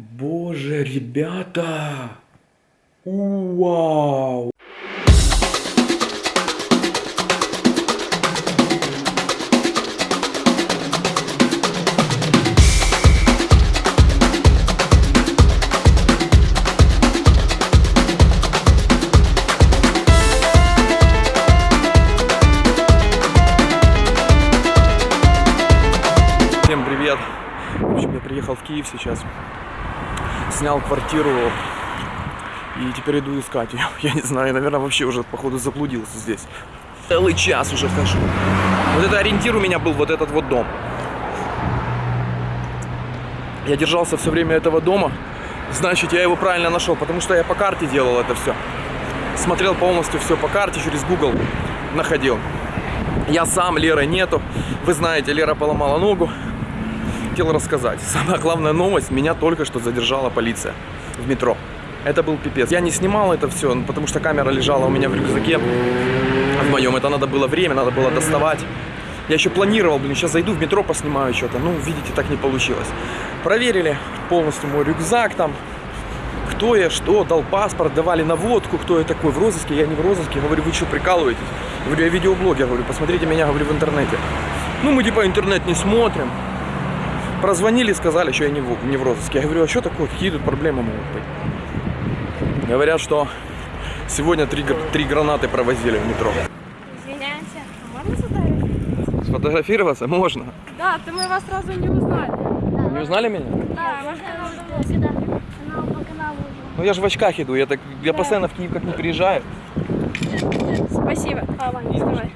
Боже, ребята! Вау! Всем привет! В общем, я приехал в Киев сейчас, снял квартиру и теперь иду искать ее. Я не знаю, наверное, вообще уже, походу, заблудился здесь. Целый час уже хожу. Вот это ориентир у меня был, вот этот вот дом. Я держался все время этого дома, значит, я его правильно нашел, потому что я по карте делал это все. Смотрел полностью все по карте, через Google находил. Я сам, Леры нету. Вы знаете, Лера поломала ногу. Хотел рассказать. Самая главная новость, меня только что задержала полиция в метро. Это был пипец. Я не снимал это все, потому что камера лежала у меня в рюкзаке. В моем. Это надо было время, надо было доставать. Я еще планировал, блин, сейчас зайду в метро, поснимаю что-то. Ну, видите, так не получилось. Проверили полностью мой рюкзак там. Кто я, что, дал паспорт, давали наводку, кто я такой в розыске, я не в розыске. Говорю, вы что, прикалываетесь? Говорю, я видеоблогер, говорю, посмотрите меня, говорю, в интернете. Ну, мы типа интернет не смотрим. Прозвонили, сказали, что я не в, не в розыске. Я говорю, а что такое, какие тут проблемы могут быть? Говорят, что сегодня три, три гранаты провозили в метро. Извиняемся, а можно сфотографировать? Сфотографироваться можно. Да, то мы вас сразу не узнали. Не узнали меня? Да, можно сюда. Канал по каналу уже. Ну я же в очках иду, я, так, я постоянно в Киев как не приезжаю. Спасибо. А, Ваня, снимай.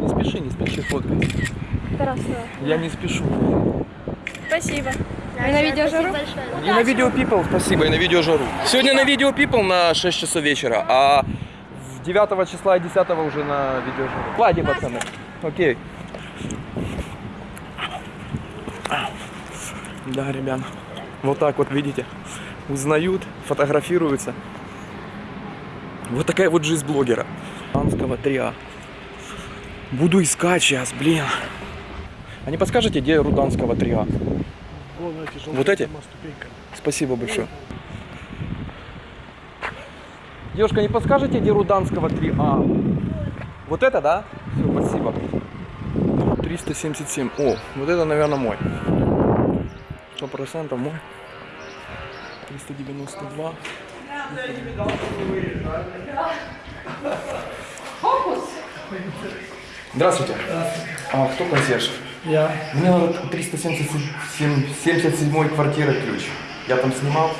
Не спеши, не спеши фоткать. Хорошо. Я не спешу. Спасибо. Вы на видео жару? И на видео People, спасибо, и на видео жару. Сегодня на видео People на 6 часов вечера, а в 9 числа и 10 уже на видео жару. Ладно, пацаны. Окей. Да, ребят. Вот так вот, видите, узнают, фотографируются. Вот такая вот жизнь блогера. Анского 3А. Буду искать сейчас, блин. А не подскажете, где Руданского 3А? Вот эти? Спасибо большое. Девушка, не подскажете, где Руданского 3А? Вот это, да? Все, спасибо. 377. О, вот это, наверное, мой. Сто процентов мой. 392. Здравствуйте. А кто консьерж? Я. Мне надо 377 77 квартира ключ. Я там снимал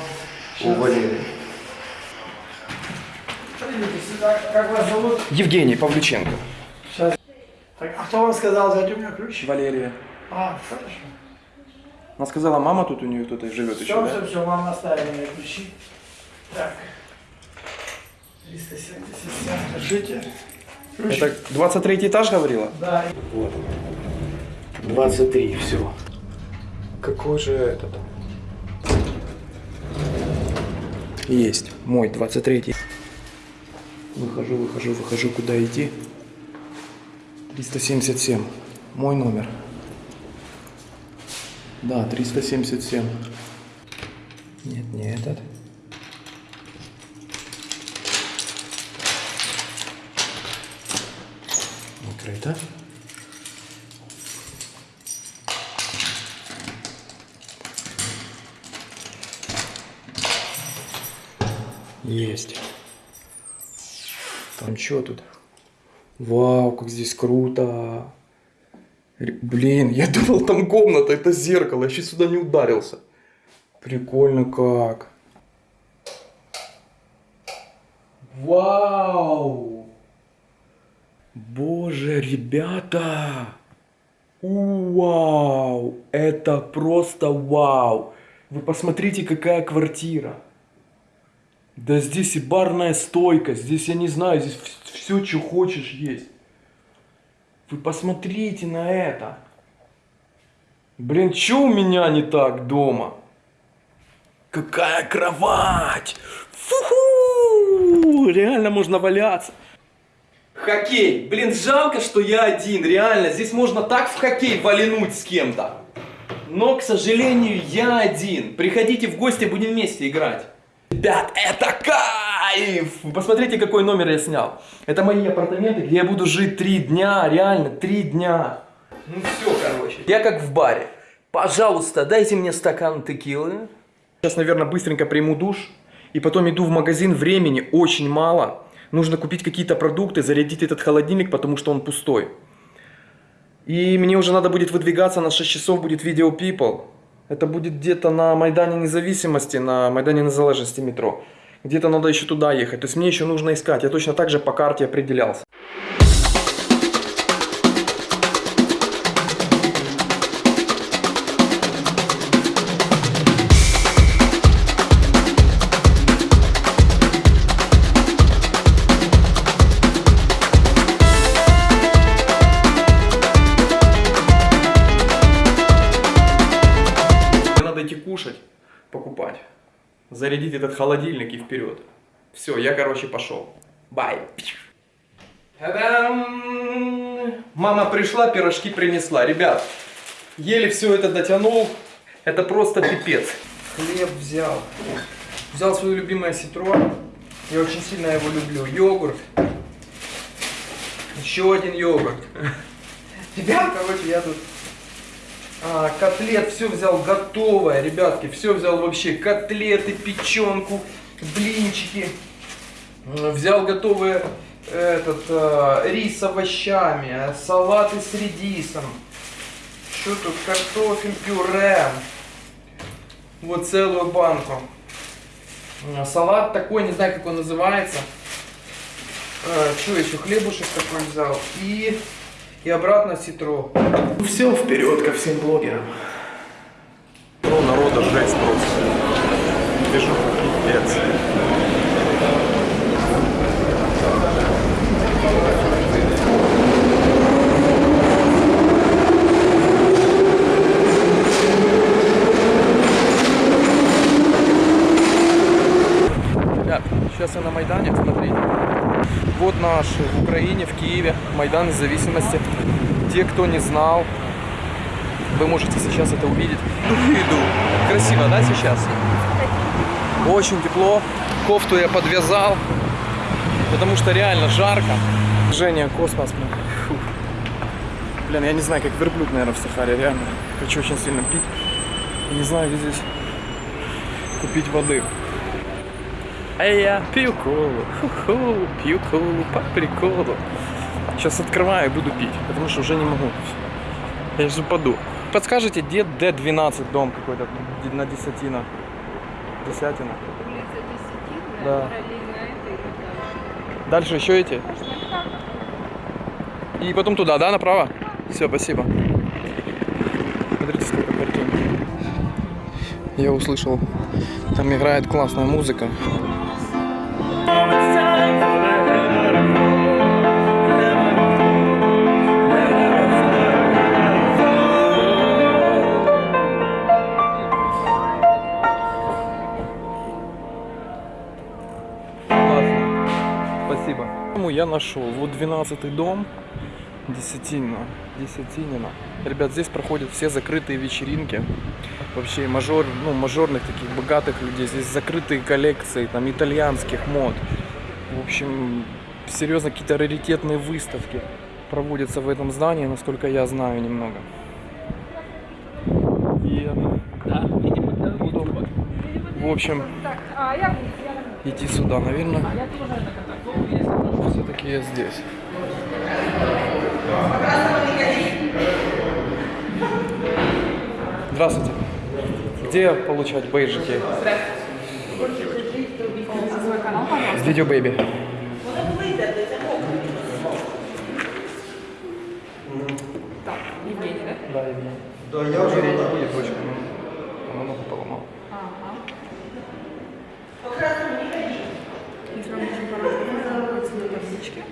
у Валерии. Как вас зовут? Евгений Павлюченко. Сейчас. Так, а кто вам сказал взять у меня ключ? Валерия. А, хорошо. Она сказала, мама тут у нее кто-то живет еще, Все, да? все, все, вам оставили мои ключи. Так. 377, держите. Ключ. Это 23 этаж говорила? Да. Вот. 23, все. Какой же этот? Есть, мой, 23. Выхожу, выхожу, выхожу, куда идти. 377, мой номер. Да, 377. Нет, не этот. Открыто. Есть. Там что тут? Вау, как здесь круто. Блин, я думал, там комната, это зеркало. Я сейчас сюда не ударился. Прикольно как. Вау! Боже, ребята! Вау! Это просто вау! Вы посмотрите, какая квартира. Да здесь и барная стойка, здесь, я не знаю, здесь все, что хочешь, есть. Вы посмотрите на это. Блин, что у меня не так дома? Какая кровать! Фу-ху! Реально можно валяться. Хоккей. Блин, жалко, что я один. Реально, здесь можно так в хоккей валянуть с кем-то. Но, к сожалению, я один. Приходите в гости, будем вместе играть. Ребят, это кайф! Посмотрите, какой номер я снял. Это мои апартаменты, где я буду жить три дня, реально, три дня. Ну все, короче. Я как в баре. Пожалуйста, дайте мне стакан текилы. Сейчас, наверное, быстренько приму душ. И потом иду в магазин. Времени очень мало. Нужно купить какие-то продукты, зарядить этот холодильник, потому что он пустой. И мне уже надо будет выдвигаться, на 6 часов будет видео People. Это будет где-то на Майдане Независимости, на Майдане Незалежности метро. Где-то надо еще туда ехать. То есть мне еще нужно искать. Я точно так же по карте определялся. Зарядить этот холодильник и вперед. Все, я, короче, пошел. Бай. Мама пришла, пирожки принесла. Ребят, еле все это дотянул. Это просто пипец. Хлеб взял. Взял свое любимое ситро. Я очень сильно его люблю. Йогурт. Еще один йогурт. Ребят, короче, я тут а, котлет, все взял готовое, ребятки, все взял вообще, котлеты, печенку, блинчики, взял готовые этот а, рис с овощами, салаты с редисом, что тут, картофель, пюре, вот целую банку, салат такой, не знаю, как он называется, что еще, хлебушек такой взял. И, и обратно ситро. Все вперед ко всем блогерам. Ну, народа жесть просто. Вижу, пипец. Ребят, сейчас я на Майдане, смотрите. Вот наш в Украине, в Киеве, Майдан независимости. Те, кто не знал, вы можете сейчас это увидеть. Иду. Красиво, да, сейчас? Очень тепло. Кофту я подвязал, потому что реально жарко. Женя, космос. блин. Фу. Блин, я не знаю, как верблюд, наверное, в Сахаре, реально. Хочу очень сильно пить. Не знаю, где здесь купить воды. А я пью колу, ху-ху, пью колу по приколу. Сейчас открываю и буду пить, потому что уже не могу. Я сейчас упаду. Подскажите, где Д-12 дом какой-то на Десятина? Десятина. Да. Дальше еще эти? И потом туда, да, направо? Все, спасибо. Смотрите, сколько картин. Я услышал, там играет классная музыка. Спасибо. Я нашел. Вот 12 дом. Десятина. Десятинина. Ребят, здесь проходят все закрытые вечеринки. Вообще мажор, ну, мажорных таких богатых людей. Здесь закрытые коллекции, там, итальянских мод. В общем, серьезно, какие-то раритетные выставки проводятся в этом здании, насколько я знаю немного. И буду, в общем, идти сюда, наверное. Все-таки я здесь. Здравствуйте. Где получать бейджики? Видео Бэйби. Евгений, да? Да, Евгений. Да, я уже не будет дочка, но много поломал. Если вам нужен пароль, находится на табличке.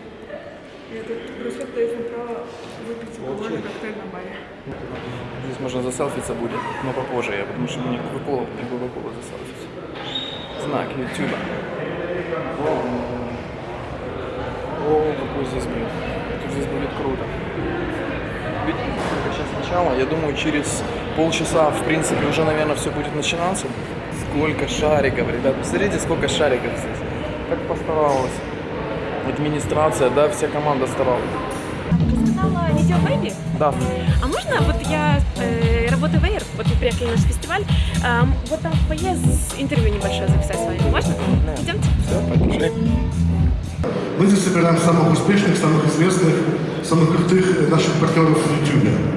И этот браслет дает вам право коктейль на баре. Здесь можно заселфиться будет, но попозже я, потому что мне Кока-Кола, не Кока-Кола заселфиться. Знак Ютуба. О, какой здесь будет. Тут здесь будет круто. Видите, сколько сейчас начало? Я думаю, через полчаса, в принципе, уже, наверное, все будет начинаться. Сколько шариков, ребят. Посмотрите, сколько шариков здесь. Как постаралась. Администрация, да, вся команда старалась. Видео Бэйби. Да. А можно, вот я э, работаю в Air, вот мы приехали на наш фестиваль, эм, вот там в фойе интервью небольшое записать с вами. Можно? Идемте. Все, пошли. Мы здесь собираем самых успешных, самых известных, самых крутых наших партнеров в YouTube.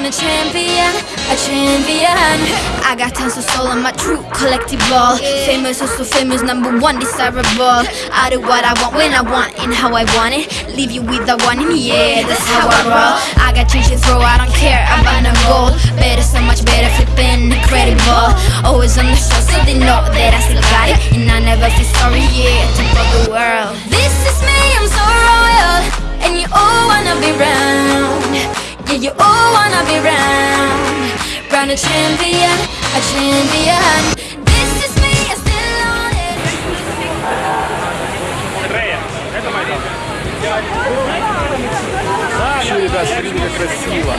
A champion, a champion. I got tons of soul on my true collective ball. Famous, also famous, number one, desirable. I do what I want when I want and how I want it. Leave you with the one in yeah, that's how I roll. I got change to throw, I don't care, I'm goal. Better, so much better, flipping incredible. Always on the show, so they know that I still got it. And I never feel sorry, yeah, to the world. This is me, I'm so royal. And you all wanna be round. Yeah, you all wanna be round. Round a champion, a champion. This is me, I'm still on it. Все, ребят, смотрите, как красиво.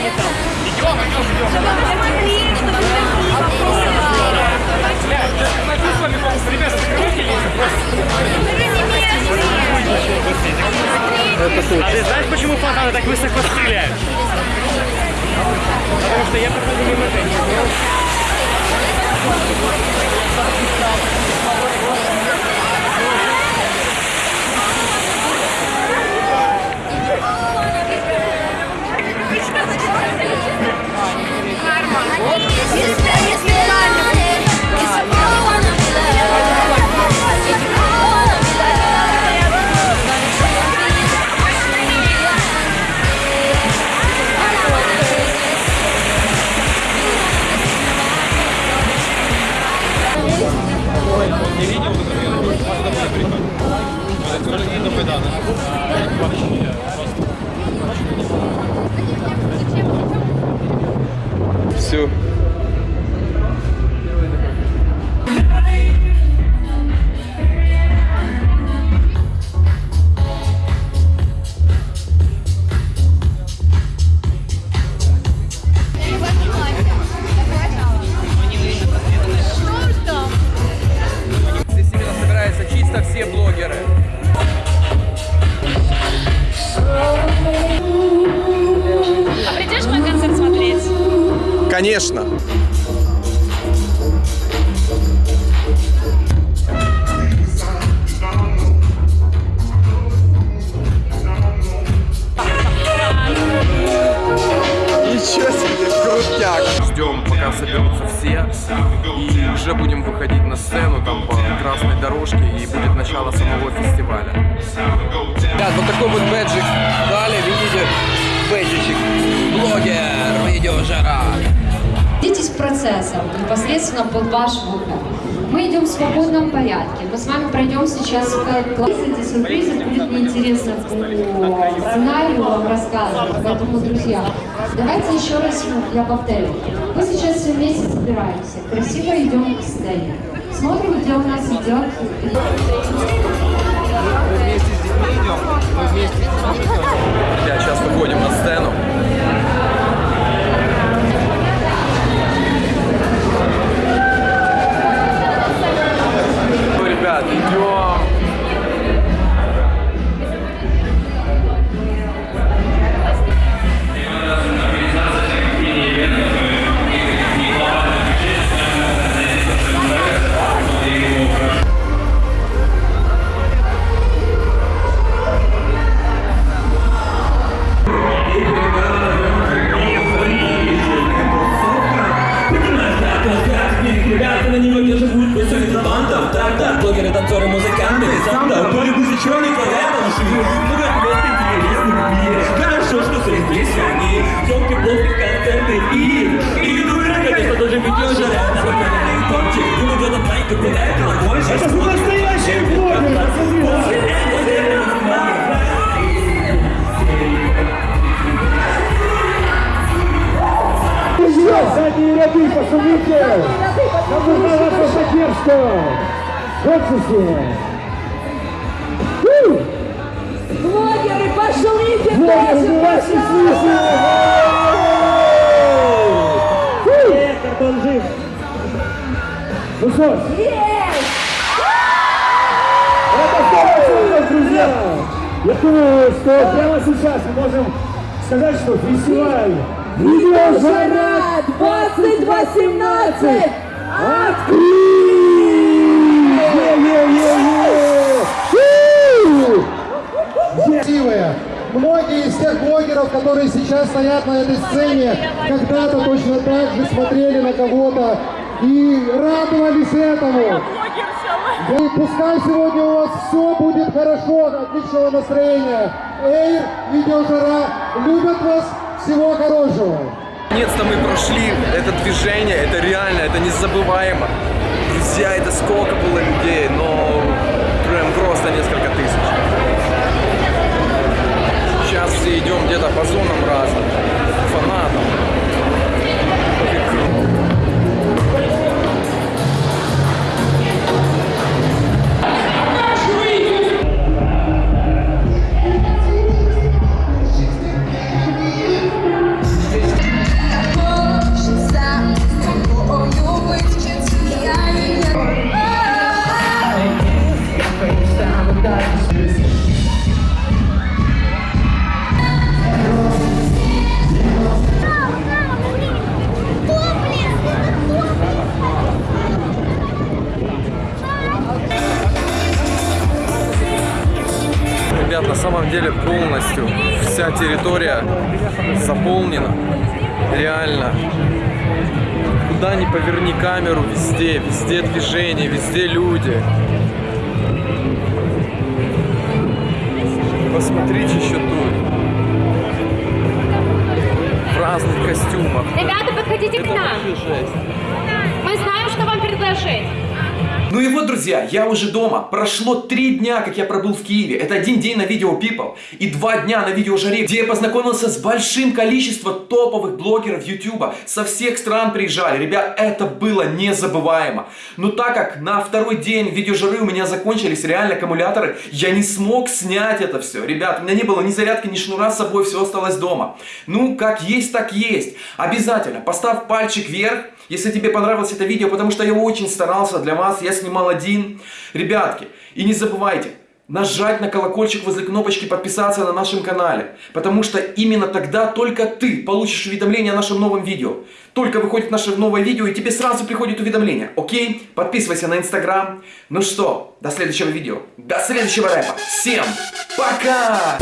Это. А ты знаешь, почему фонтаны так высоко стреляют? Потому что я проходил мимо женщин. Ничего себе, крутяк. Ждем, пока соберутся все. И уже будем выходить на сцену там по красной дорожке. И будет начало самого фестиваля. Ребят, вот такой вот бэджик дали, видите? Бэджичек. Блогер, видеожара. Следите процессом непосредственно под ваш вокал. Мы идем в свободном порядке. Мы с вами пройдем сейчас к классу. Эти сюрпризы будет неинтересно по сценарию вам рассказывать. Поэтому, друзья, давайте еще раз я повторю. Мы сейчас все вместе собираемся. Красиво идем к сцене. Смотрим, где у нас идет Ребят, сейчас выходим на сцену. Хочется! Блогеры, пошлите Блогеры, мы вас не слышим! Эх, Антон жив! Ну что ж, это самое ценное, друзья! Я думаю, что прямо сейчас мы можем сказать, что фестиваль Видеожара 2018! Красивые. Многие из тех блогеров, которые сейчас стоят на этой сцене, когда-то точно так же смотрели на кого-то и радовались этому. И пускай сегодня у вас все будет хорошо, отличного настроения. Эйр, видеожара, любят вас, всего хорошего. Наконец-то мы прошли это движение, это реально, это незабываемо. Друзья, это сколько было людей, но прям просто несколько тысяч. Идем где-то по зонам разным, фанатам. Территория заполнена. Реально. Куда ни поверни камеру, везде, везде движение, везде люди. Посмотрите еще тут. В разных костюмах. Ребята, подходите к Это нам. вообще жесть. Мы знаем, что вам предложить. Ну и вот, друзья, я уже дома. Прошло три дня, как я пробыл в Киеве. Это один день на видео People и два дня на видео Жаре, где я познакомился с большим количеством топовых блогеров Ютуба. Со всех стран приезжали. Ребят, это было незабываемо. Но так как на второй день видео Жары у меня закончились реально аккумуляторы, я не смог снять это все. Ребят, у меня не было ни зарядки, ни шнура с собой, все осталось дома. Ну, как есть, так есть. Обязательно поставь пальчик вверх, если тебе понравилось это видео, потому что я очень старался для вас, я снимал один. Ребятки, и не забывайте, нажать на колокольчик возле кнопочки подписаться на нашем канале, потому что именно тогда только ты получишь уведомление о нашем новом видео. Только выходит наше новое видео, и тебе сразу приходит уведомление, окей? Подписывайся на инстаграм. Ну что, до следующего видео, до следующего рэпа. Всем пока!